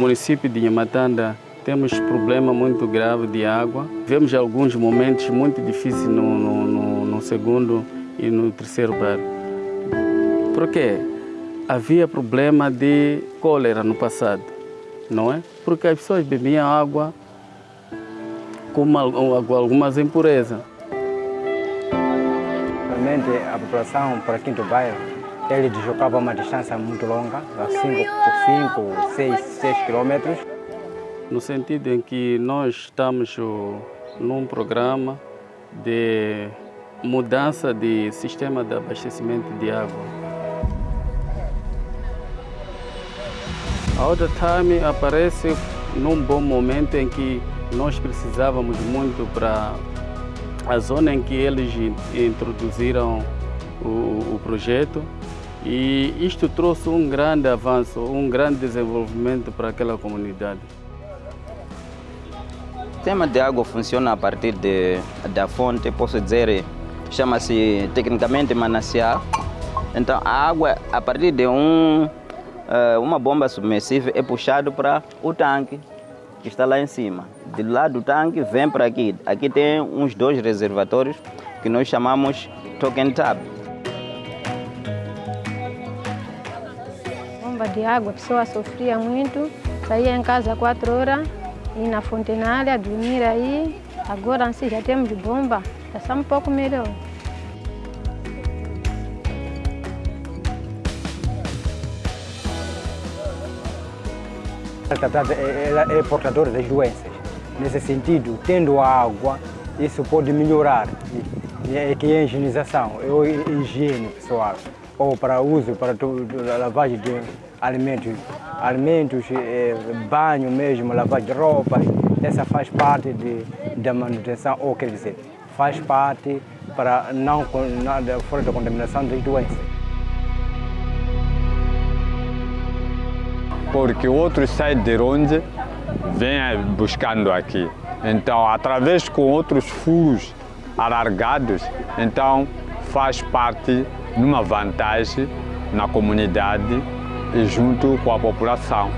No município de Nhamatanda temos problema muito grave de água. Vemos alguns momentos muito difíceis no, no, no, segundo e no terceiro bairro. Por quê? Havia problema de cólera no passado, não é? Porque as pessoas bebiam água com algumas impurezas. Realmente a população para Quinto Bairro, ele deslocava uma distância muito longa, 5, 6, 6 quilômetros. No sentido em que nós estamos num programa de mudança de sistema de abastecimento de água. A outra time aparece num bom momento em que nós precisávamos muito para a zona em que eles introduziram o, o projeto e isto trouxe um grande avanço, um grande desenvolvimento para aquela comunidade. O sistema de água funciona a partir de, da fonte, posso dizer, chama-se tecnicamente manancial. Então a água, a partir de um, uma bomba submersível, é puxado para o tanque que está lá em cima. De lá do tanque vem para aqui. Aqui tem uns dois reservatórios que nós chamamos token tap. Bomba de água, a pessoa sofria muito, saía em casa quatro horas, ir na fontenária, dormir aí. Agora assim já temos bomba, já está um pouco melhor. Ela é portadora das doenças. Nesse sentido, tendo água, isso pode melhorar. É que é a higienização, é a higiene pessoal, ou para uso, para lavagem de alimentos, alimentos, é, banho mesmo, lavagem de roupa, essa faz parte de, da manutenção, ou quer dizer, faz parte para não, não fora da contaminação das doenças. porque outros saem de onde vêm buscando aqui. Então, através com outros furos alargados, então faz parte numa vantagem na comunidade e junto com a população.